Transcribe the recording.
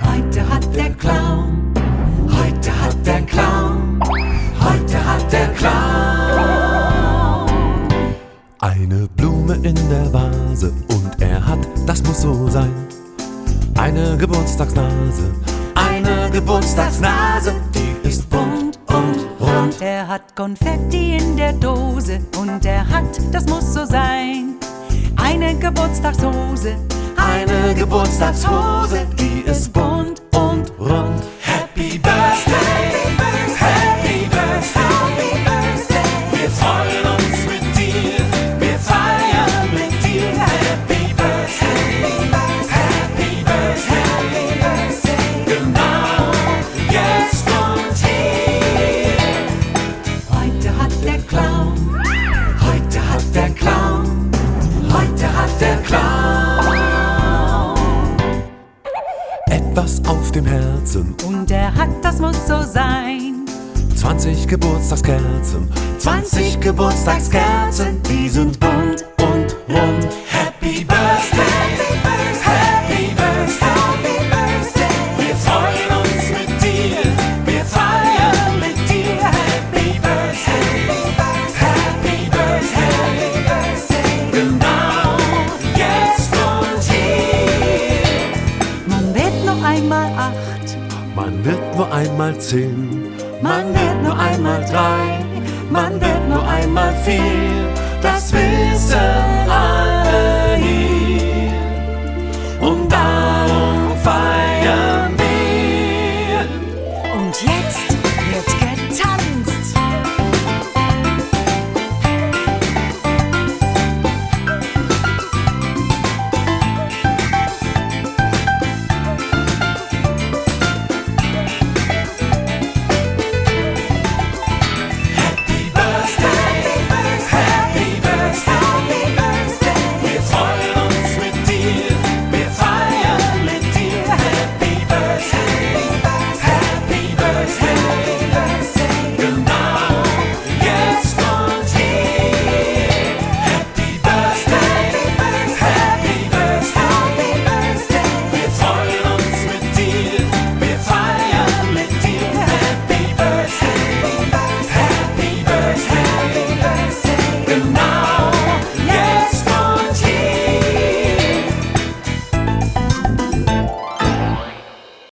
Heute hat der Clown, heute hat der Clown, heute hat der Clown. Eine Blume in der Vase und er hat, das muss so sein, eine Geburtstagsnase, eine Geburtstagsnase, die ist bunt und rund. Er hat Konfetti in der Dose und er hat, das muss so sein, eine Geburtstagshose. Eine Geburtstagshose, die ist bunt und rund. Etwas auf dem Herzen, Und er hat, das muss so sein, 20 Geburtstagskerzen, 20 Geburtstagskerzen, die sind bunt und rund. Happy Birthday, Happy Birthday, Man wird nur einmal zehn, man wird nur einmal drei, man wird nur einmal vier, das wissen alle hier. Und darum feiern wir. Und jetzt